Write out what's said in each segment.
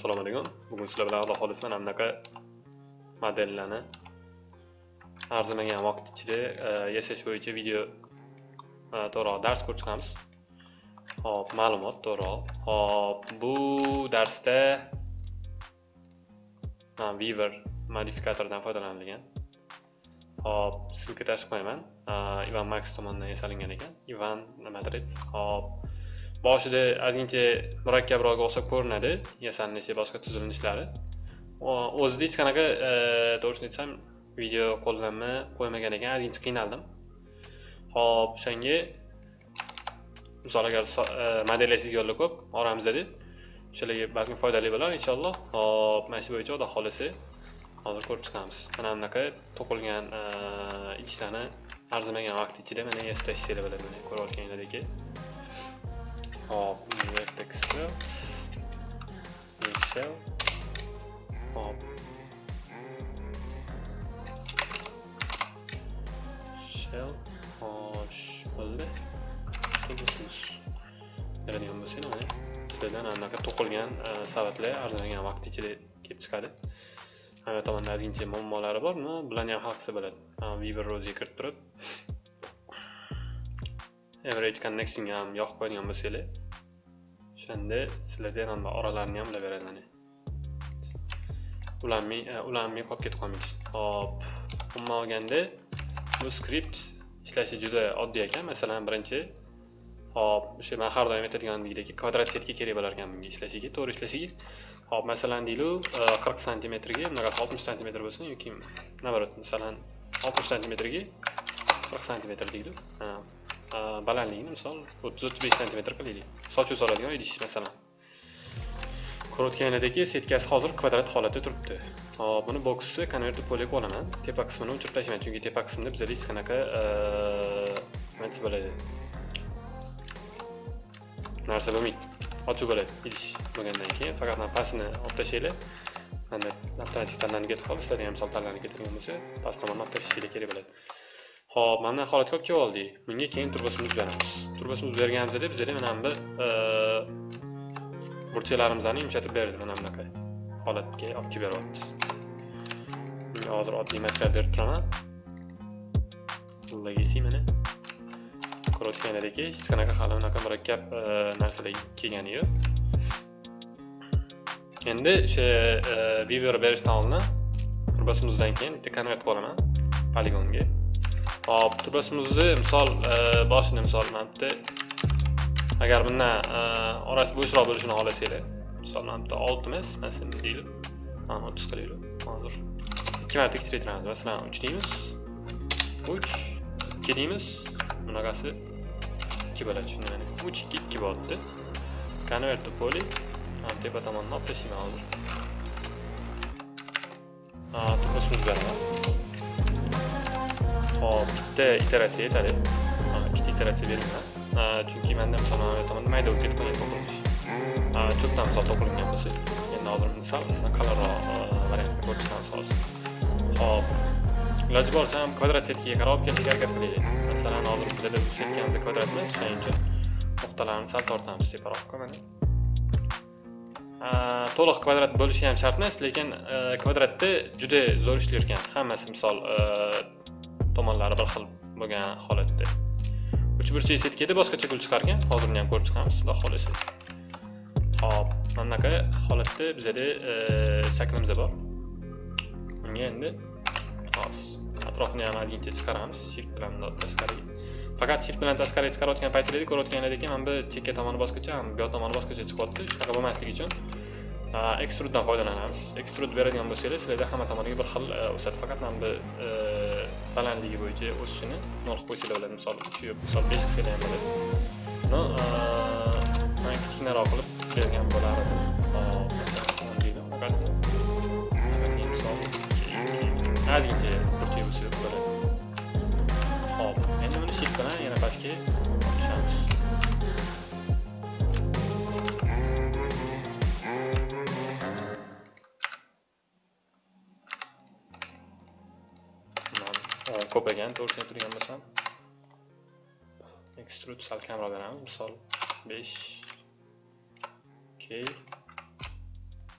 assalomu alaykum. Bugun sizlar bilan alloh xohlasa mana bunaqa modellarni arzimagan vaqt ichida e, yasash bo'yicha video e, to'g'ri to'g'riroq dars ko'rib chiqamiz. Hop ma'lumot to'g'riroq hop bu darsda weaver modifikatoridan foydalanilgan. Hop ссылка tashib qo'yaman ivan max tomonidan yasalingan ekan. Ivan nimadir hop. Boshida ozgincha murakkabroq o'xshab ko'rinadi yasalinishi boshqa tuzilishlari o'zida hech qanaqa e, to'g'risini aytsam video qo'llanma qo'ymagan ekan ozgincha qiynaldim. Hop o'shanga misol agar e, yo'llar ko'p oramizda deb o'shalarga balkim foydali bo'lar inshaalloh. Hop mana shu bo'yicha xudo xohlasa hozir ko'rib chiqamiz. Mana bunaqa to'qilgan e, idishlarni arzimagan vaqt ichida mana yasashinglar bo'ladi mana ko'rayotganinglardek hop vertex script shell hop shell hosh bo'ldi beradigan bo'lsak mana sizlardan anaqa to'qilgan savatlar arzimagan vaqt ichida kelib chiqadi hamma tomonda ozgincha muammolari bor bularni ham hal qilsa bo'ladi viber ro'ziga kirib turib average connection ham yoqib qo'yadigan bo'lsanglar o'shanda sizlarda ham oralarini ham bilib beradi mana ulanmay ularni e, qolib ketib qolmaydi. Hop umuman olganda bu skript ishlashi juda oddiy ekan. Masalan birinchi hop o'sha man har doim aytadigandek kvadrat setga kerak bo'lar ekan bunga ishlashiga to'g'ri ishlashiga. Hop masalan deylik e, qirq santimetrga bunaqa oltmish santimetr bo'lsin yoki наоборот masalan oltmish santimetrga qirq santimetr deylik balandligini misol o'ttiz o'ttiz besh santimetr qilaylik sochuv soladigan idish masalan ko'rayotganinglardagi setkasi hozir kvadrat holatda turibdi hop buni boksni konverter polga olaman tepa qismini o'chirib tashlayman chunki tepa qismda bizada hech qanaqa nima desa bo'ladi narsa bo'lmaydi ochiq bo'ladi idish bo'lgandan keyin faqat mana pastini olib tashlanglar mana avtomatik tanlanib ketib qoldi sizlarda ham misol tanlanib ketadigan bo'lsa past tomonni olib tashlashinglar kerak bo'ladi Xo'p, mana holatga olib kelib oldik. Bunga keyin turbosimizni beramiz. Turbosimizni berganimizda bizga mana bu burchaklarimizni yumshatib berdi mana bunaqa holatga olib kelib beryapti. Bunga hozir oddiy material berib turaman. Legacy mana ko'rayotganlaringdek hech qanaqa hali unaqa murakkab narsalar kelgani yo'q. Endi o'sha viewer berishdan oldin turbosimizdan keyin bitta konvert qo'laman poligonga. Hop turasimizni misol e, boshini misol mana bitta agar bundan e, orasi bo'shroq bo'lishini xohlasanglar misol mana bitta olti emas mana shuni deylik mana o'ttiz qilaylik hozir ikki marta kichraytiramiz masalan uch deymiz uch ikki deymiz bunaqasi ikki bo'ladi shunda mana uch ikki ikki bo'lyapti convert to poly tepa tomondan olib tashlayman hozir turbasimizni beraman hop bitta iteratsiya yetadi ikkita iteratsiya beringlar chunki manda misol tomonda mayda bo'lib ketgan qolgan to'qilmish cho'pdan misol to'qilingan bo'lsa endi hozir misol qalinroq variantni ko'rib chiqamiz hozir hop iloji boricha ham kvadrat setkaga qarab olib kelishga harakat qilaylik masalan hozir bizada bu setkamiz kvadrat emas shuning uchun nuqtalarni sal tortamiz teparoqqa mana to'liq kvadrat bo'lishi ham shart emas lekin kvadratda juda zo'r ishlayotgan hammasi misol tomonlari bir xil bo'lgan holatda. Uch burchak setkada boshqacha gul chiqargan. Hozir uni ham ko'rib chiqamiz. Xudo xohlasa. Hop mana bunaqa holatda bizada e, shaklimiz bor. Unga endi hozir atrofini ham ozgincha chiqaramiz. Shift bilan tashqariga faqat shift bilan tashqariga chiqarayotgan paytinglarda ko'rayotganlaringdek mana bu chekka tomoni boshqacha bu yoq tomoni boshqacha chiqyapti. Shunaqa bo'lmasligi uchun ekstruddan foydalanamiz ekstrud beradigan bo'lsangiz sizlarda hamma tomoniga bir xil e, o'sadi faqat mana bu e, balandligi bo'yicha o'sishini narx qo'yishinglar bo'ladi misol uch misol besh qilsanglar ham bo'ladi buni man kichkinaroq qilib bergan bo'lardim ozgincha burchak bo'lsa bo'ladi hop endi buni shift bilan yana pastga tushamiz ko'paygan to'g'risini turgan bo'lsam extrude sal kamroq beramiz misol besh okey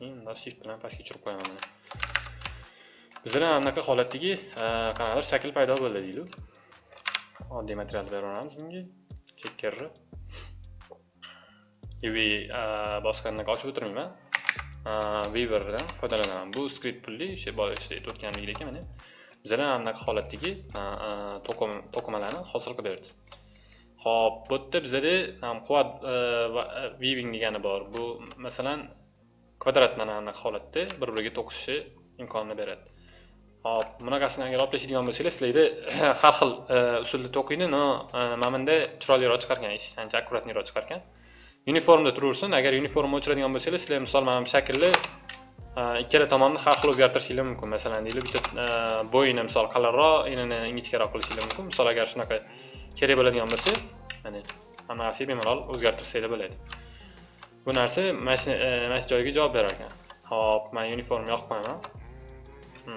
endi shift bilan pastga tushirib qo'yaman mana bizda anaqa holatdagi qanaqadir shakl paydo bo'ldi deylik oddiy material beraveramiz bunga chekkarni uv bosgandan ochib o'tirmayman weaverdan foydalanaman bu skript pulli o'sha boya ishlaydi o'tganligidek mana bizlar anaqa holatdagi to'qimalarni hosil qilib berdi. Ho'p bu yerda bizada quvvat e, e, weaving degani bor. Bu masalan kvadrat mana anaqa holatda bir biriga to'qishishi imkonini beradi. Hop bunaqasini agar olib tashlaydigan bo'lsangiz sizlarda har xil e, usulda to'qiydi но mana bunda chiroyliroq chiqargan ish ancha akkuratniroq chiqargan. Uniformda turaversin agar uniformni o'chiradigan bo'lsangiz sizlar misol mana bu shaklni Э, ikkala tomonni har xil o'zgartirishinglar mumkin. Masalan deylik bitta e, bo'yini misol qalinroq enini ingichkaroq qilishinglar mumkin. Misol agar shunaqa kerak bo'ladigan bo'lsa mana hammasiga bemalol o'zgartirsanglar bo'ladi. Bu narsa mana shu e, joyiga javob berar ekan. Hop man uniform yoqib qo'yaman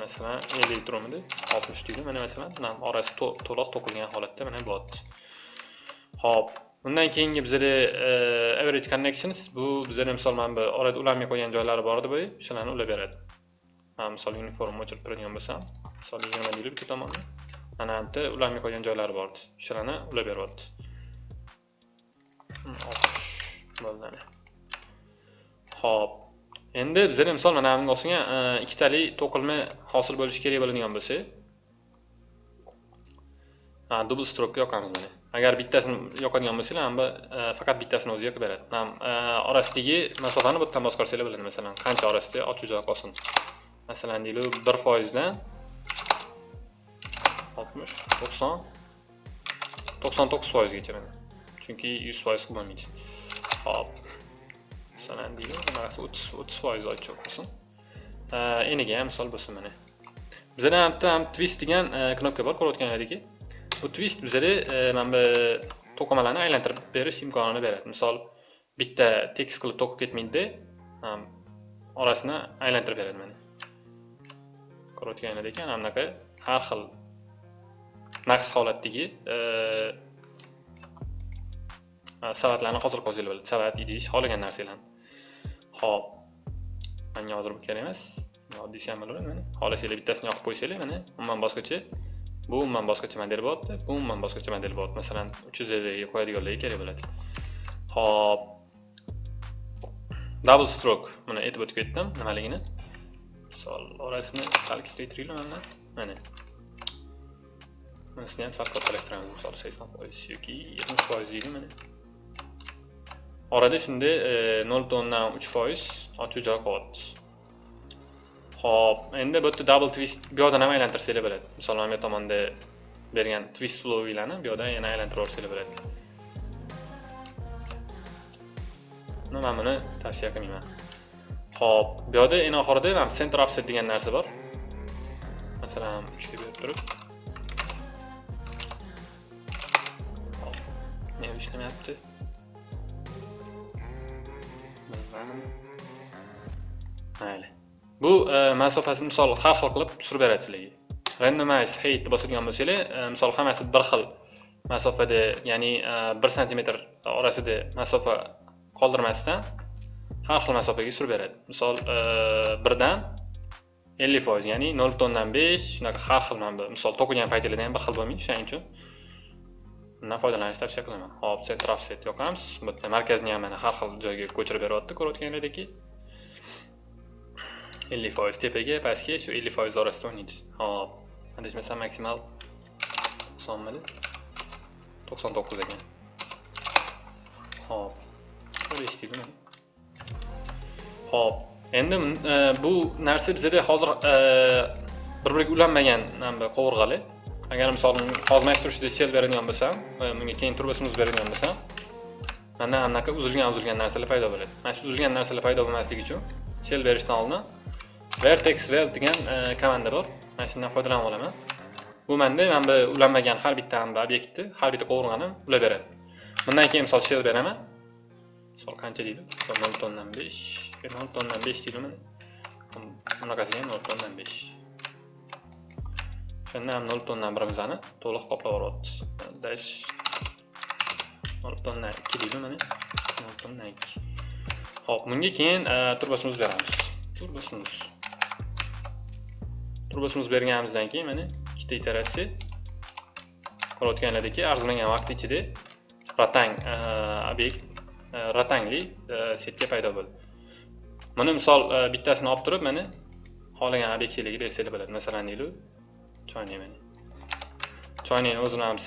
masalan ellik turibdi oltmish deydi. Mana masalan orasi to'liq to'kilgan holatda mana bo'lyapti hop undan keyingi bizada e, average connections bu bizada misol mana bu orada ulanmay qolgan joylari bor edi boya o'shalarni ulab beradi. Mana misol uniform o'chirib turadigan bo'lsam misol yigirma deylik bitta tomonda. Mana bu yerda ulanmay qolgan joylari bor edi o'shalarni ulab beryapti. Hmm, Bo'ldi ho'p endi bizada misol mana bunga o'xshagan e, ikkitali to'qilma hosil bo'lishi kerak bo'ladigan bo'lsa ha double stroke yoqamiz mana agar bittasini yoqadigan bo'lsanglar anda e, faqat bittasini o'zi yoqib beradi. E, Orasidagi masofani bu yerdan bosib ko'rsanglar bo'ladi masalan. Qancha orasida? Ochiq joy qolsin. Masalan deylik bir foizdan oltmish to'qson to'qson to'qqiz foizgacha mana chunki yuz foiz qilib bo'lmaydi. Hop masalan deylik bunaqasi o'ttiz o'ttiz foiz ochiq qolsin. E, eniga ham misol bo'lsin mana. Bizada ham twist degan knopka bor ko'rayotganlaringki twist bizada mana bu to'qimalarni aylantirib berish imkonini beradi misol bitta tekst qilib to'qib ketmaydida orasini aylantirib beradi mana ko'rayotganlar ekan bunaqa har xil naqs holatdagi savatlarni hozir qo'zg'alib bo'ladi savat idish xohlagan narsalarni ho'p manga hozir bu kerak emas? Oddiy shamol mana xohlasanglar bittasini yoqib qo'ysanglar mana umuman boshqacha bu umuman boshqacha model bo'lyapti bu umuman boshqacha model bo'lyapti masalan uch yuz ellikga qo'yadiganlarga kerak bo'ladi ho'p double stroke mana aytib o'tib ketdim nimaligini misol orasini sal kichraytiraylik mana mana bunisini ham sal kattalashtiramiz misol sakson foiz yoki yetmish foiz deylik mana orada shunday nol butun o'ndan uch foiz ochiq joy qolyapti Xo'p, endi bu yerda double twist bu yoqda ham aylantirsanglar bo'ladi. Masalan, bu tomonda bergan twist flowinglarni bu yoqda yana aylantirib yuborsanglar bo'ladi. Mana men buni tavsiya qilmayman. Xo'p, bu yoqda eng oxirida mana center offset degan narsa bor. Masalan, 3 ga berib turib. Hop, nima ishlamayapti? Mayli. Bu e, masofasini misol har xil qilib surib beradi sizlarga. Randomize height bosadigan bo'lsanglar, e, misol hammasi bir xil masofada, ya'ni e, 1 sm orasida masofa qoldirmasdan har xil masofaga surib beradi. Misol 1 dan 50%, ya'ni 0.5 shunaqa har xil mana bu misol to'qigan paytinglarda ham bir xil bo'lmaydi, shuning uchun bundan foydalanishni tavsiya qilaman. Hop, center offset yoqamiz. Bu yerda markazni ham mana har xil joyga ko'chirib beryapti, ko'rayotganlaringdek. 50% tepaga pastga shu 50% orasida o'ynaydi hop adashmasam maksimal 90 mili 99 ekan hop bir eshitdingmi hop endi e, bu narsa bizada hozir e, bir biriga ulanmagan e, qovurg'ali agar misol hozir turishida sel beradigan bo'lsam bunga keyin turbasini uzib beradigan bo'lsam mana anaqa uzilgan uzilgan narsalar paydo bo'ladi. Mana shu uzilgan narsalar paydo bo'lmasligi uchun sel berishdan oldin vertex vel degan e, komanda bor. Mana shundan foydalanib olaman bu manda mana bu ulanmagan har bitta obyektni har bitta qovurg'ani ulab beradi. Bundan keyin misol shell beraman. Misol qancha deydi? Nol butun o'ndan besh. E, nol butun o'ndan besh deydi mana bunaqasiga ham nol tondan o'ndan besh. O'shanda ham nol tondan birimizni to'liq qoplab yuboryapti dash. Nol tondan o'ndan ikki deydi mana nol tondan ikki. Ho'p bunga keyin e, turbasini beramiz. Turbosimiz turbosimiz berganimizdan keyin mana ikkita iteratsiya ko'rayotganlaringki arzimagan vaqt ichida ratang e, obyekt e, ratangli e, setka paydo bo'ldi. Buni misol bittasini olib turib mana xohlagan obyektlarga bersangiz bo'ladi. Masalan deylik choynak mana. Choynakni o'zini ham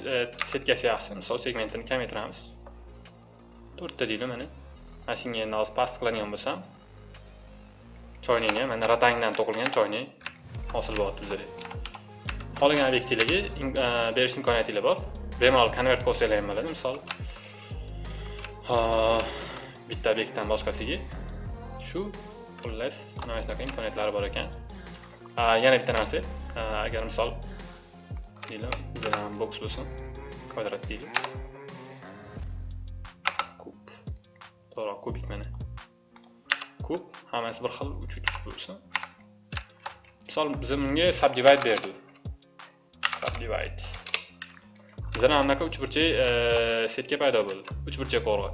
setkasi yaxshi. Misol segmentini kamaytiramiz. To'rtta deylik mana mana shunga endi hozir past qiladigan bo'lsam choynakni mana ratangdan to'qilgan choynak hosil bo'lyapti bizda xohlagan obyektinglarga e, berish imkoniyatinglar bor. Bemalol konvert qilsanglar ham bo'ladi misol bitta obyektdan boshqasiga. Shu xullas mana shunaqa imkoniyatlari bor ekan. Yana bitta narsa agar misol deylik bizada boks bo'lsin kvadrat deylik. Kub to'g'ri kubik mana kub hammasi bir xil uch uch bo'lsin. Misol biz bunga subdivide berdik subdivide bizada ham bunaqa uchburchak setka paydo bo'ldi. Uchburchak qo'rg'i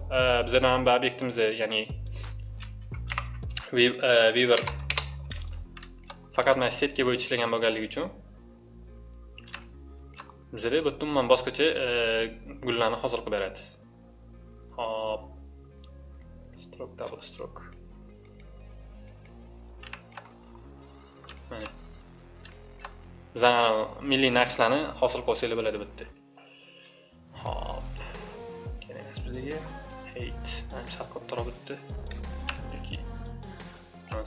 bizada ham bu obyektimizni ya'ni weaver faqat mana setka bo'yicha ishlagan bo'lganligi uchun bizada bu yerda umuman boshqacha gullarni hosil qilib beradi. Hop. Stroke double stroke milliy naqshlarni hosil qilsanglar bo'ladi bu yerda hop. Kerak emas bizga. Hate sal kattaroq bitdi yoki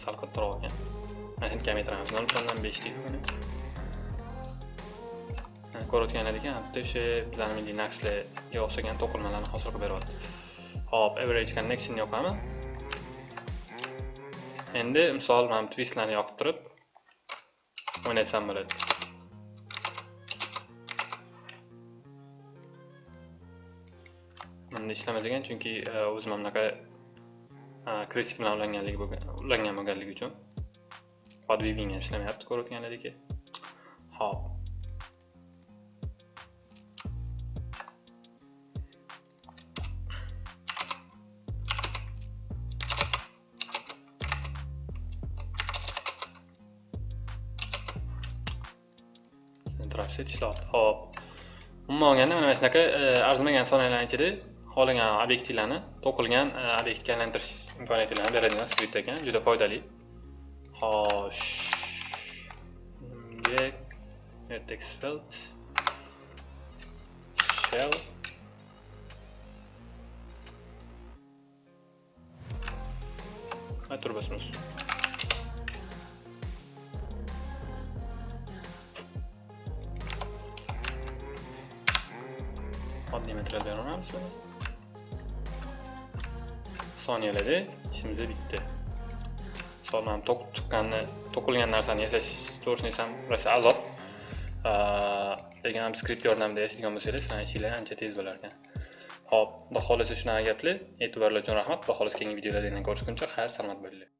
sal kattaroq ekan mana shuni kamaytiramiz nol butun o'ndan besh deydi mana ko'rayotganlaringki bitta o'sha bizani milliy naqshlarga o'xshagan to'qilmalarni hosil qilib beryapti. Hop average connection yoqaman endi misol mana twistlarni yoqib turib o'ynatsam bo'ladi bunda ishlamas ekan chunki o'zim ham bunaqa kresik bilan ulanganligi bo'lgan ulangan bo'lganligi uchun podvibing ham ishlamayapti ko'rayotganlaringki hop trapset hop. Umuman olganda mana shunaqa e, arzimagan sonyalarni ichida xohlagan obyektlarni to'qilgan e, obyektga aylantirish imkoniyatini beradigan skript ekan. Juda foydali. Xo'sh. Vertex field shell. Va material beraveramiz buni soniyalarda ishimiz bitta misol mana to'qib chiqqanni to'qilgan narsani yasash to'g'risini aytsam rosa azob lekin ham skript yordamida yasaydigan bo'lsangiz sizlarni ishinglar ancha tez bo'lar ekan ho'p xudo xohlasa shunaqa gaplar e'tiborlar uchun rahmat xudo xohlasa keyingi videolarda yana ko'rishguncha xayr salomat bo'linglar